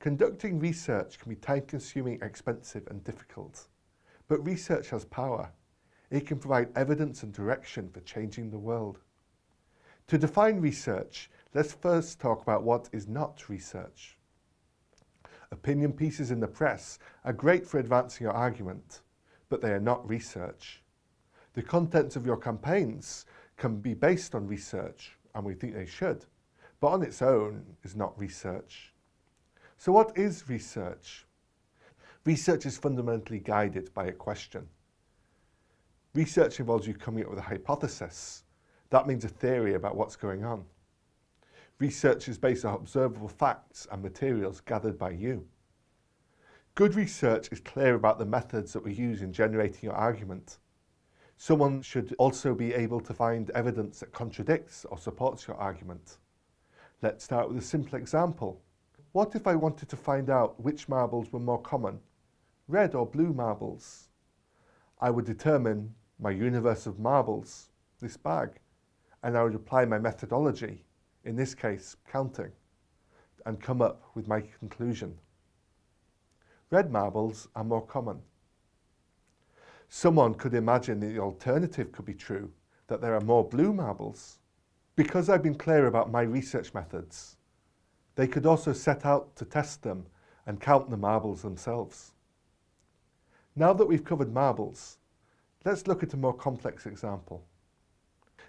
Conducting research can be time-consuming, expensive and difficult. But research has power. It can provide evidence and direction for changing the world. To define research, let's first talk about what is not research. Opinion pieces in the press are great for advancing your argument, but they are not research. The contents of your campaigns can be based on research, and we think they should, but on its own is not research. So what is research? Research is fundamentally guided by a question. Research involves you coming up with a hypothesis. That means a theory about what's going on. Research is based on observable facts and materials gathered by you. Good research is clear about the methods that we use in generating your argument. Someone should also be able to find evidence that contradicts or supports your argument. Let's start with a simple example. What if I wanted to find out which marbles were more common, red or blue marbles? I would determine my universe of marbles, this bag, and I would apply my methodology, in this case counting, and come up with my conclusion. Red marbles are more common. Someone could imagine the alternative could be true, that there are more blue marbles. Because I've been clear about my research methods, they could also set out to test them and count the marbles themselves. Now that we've covered marbles, let's look at a more complex example.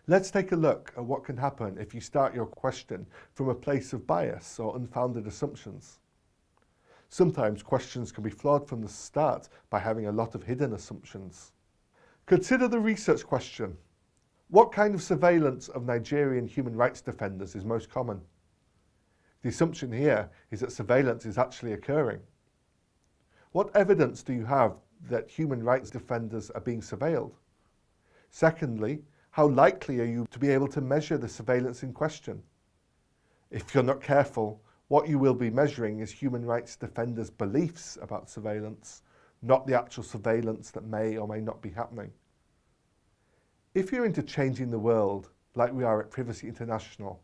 Let's take a look at what can happen if you start your question from a place of bias or unfounded assumptions. Sometimes questions can be flawed from the start by having a lot of hidden assumptions. Consider the research question. What kind of surveillance of Nigerian human rights defenders is most common? The assumption here is that surveillance is actually occurring. What evidence do you have that human rights defenders are being surveilled? Secondly, how likely are you to be able to measure the surveillance in question? If you're not careful, what you will be measuring is human rights defenders' beliefs about surveillance, not the actual surveillance that may or may not be happening. If you're into changing the world, like we are at Privacy International,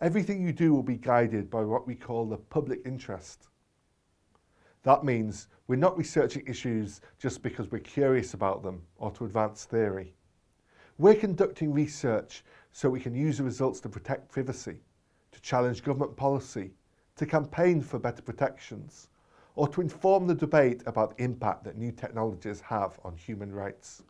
Everything you do will be guided by what we call the public interest. That means we're not researching issues just because we're curious about them or to advance theory. We're conducting research so we can use the results to protect privacy, to challenge government policy, to campaign for better protections, or to inform the debate about the impact that new technologies have on human rights.